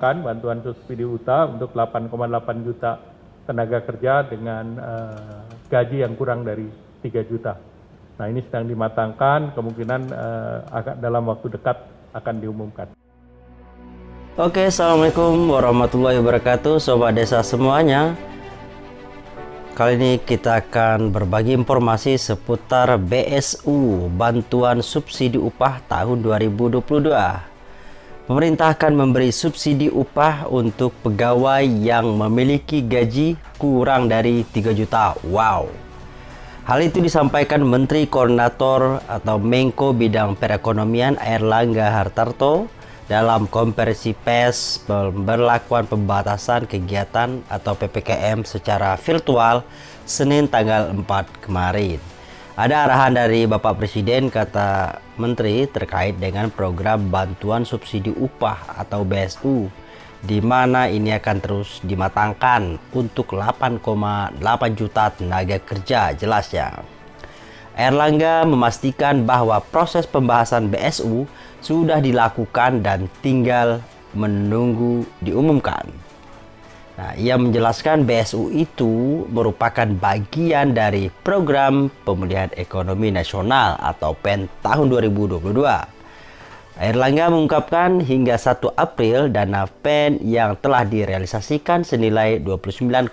dimatangkan bantuan subsidi UTA untuk 8,8 juta tenaga kerja dengan uh, gaji yang kurang dari 3 juta. Nah ini sedang dimatangkan, kemungkinan uh, dalam waktu dekat akan diumumkan. Oke, Assalamualaikum warahmatullahi wabarakatuh Sobat Desa semuanya Kali ini kita akan berbagi informasi seputar BSU Bantuan Subsidi Upah tahun 2022 Pemerintah akan memberi subsidi upah untuk pegawai yang memiliki gaji kurang dari 3 juta Wow Hal itu disampaikan Menteri Koordinator atau Menko Bidang Perekonomian Erlangga Hartarto dalam konversi pers pemberlakuan pembatasan kegiatan atau PPKM secara virtual Senin tanggal 4 kemarin. Ada arahan dari Bapak Presiden kata Menteri terkait dengan program bantuan subsidi upah atau BSU di mana ini akan terus dimatangkan untuk 8,8 juta tenaga kerja jelasnya. Erlangga memastikan bahwa proses pembahasan BSU sudah dilakukan dan tinggal menunggu diumumkan. Nah, ia menjelaskan BSU itu merupakan bagian dari program pemulihan ekonomi nasional atau PEN tahun 2022. Erlangga mengungkapkan hingga 1 April dana PEN yang telah direalisasikan senilai 29,3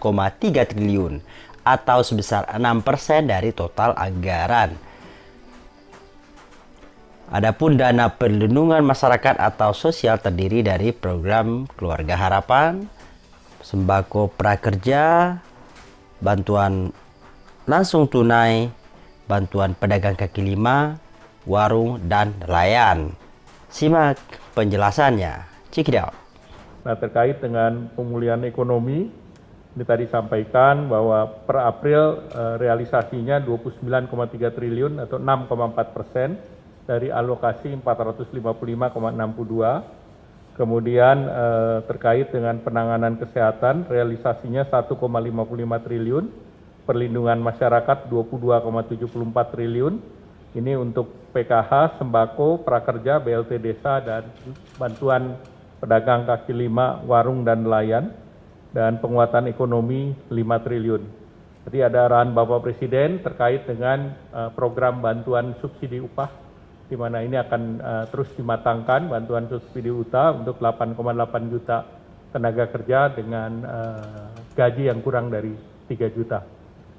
triliun atau sebesar 6% dari total anggaran Adapun dana perlindungan masyarakat atau sosial terdiri dari program Keluarga Harapan, sembako prakerja, bantuan langsung tunai, bantuan pedagang kaki lima, warung, dan nelayan. Simak penjelasannya. Out. Nah, terkait dengan pemulihan ekonomi, ini tadi sampaikan bahwa per April eh, realisasinya 29,3 triliun atau 6,4 persen dari alokasi 455,62 kemudian eh, terkait dengan penanganan kesehatan realisasinya 1,55 triliun perlindungan masyarakat 22,74 triliun. Ini untuk PKH, sembako, prakerja, BLT desa dan bantuan pedagang kaki lima, warung dan nelayan. Dan penguatan ekonomi 5 triliun. Jadi ada arahan Bapak Presiden terkait dengan uh, program bantuan subsidi upah di mana ini akan uh, terus dimatangkan bantuan subsidi UTA untuk 8,8 juta tenaga kerja dengan uh, gaji yang kurang dari 3 juta.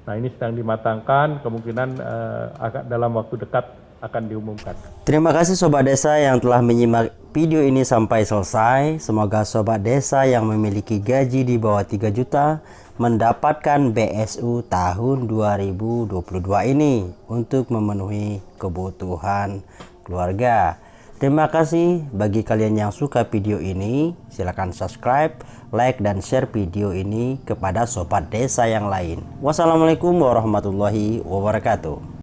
Nah ini sedang dimatangkan, kemungkinan uh, dalam waktu dekat akan diumumkan. Terima kasih Sobat Desa yang telah menyimak video ini sampai selesai. Semoga Sobat Desa yang memiliki gaji di bawah 3 juta mendapatkan BSU tahun 2022 ini untuk memenuhi kebutuhan keluarga. Terima kasih bagi kalian yang suka video ini. Silahkan subscribe, like, dan share video ini kepada sobat desa yang lain. Wassalamualaikum warahmatullahi wabarakatuh.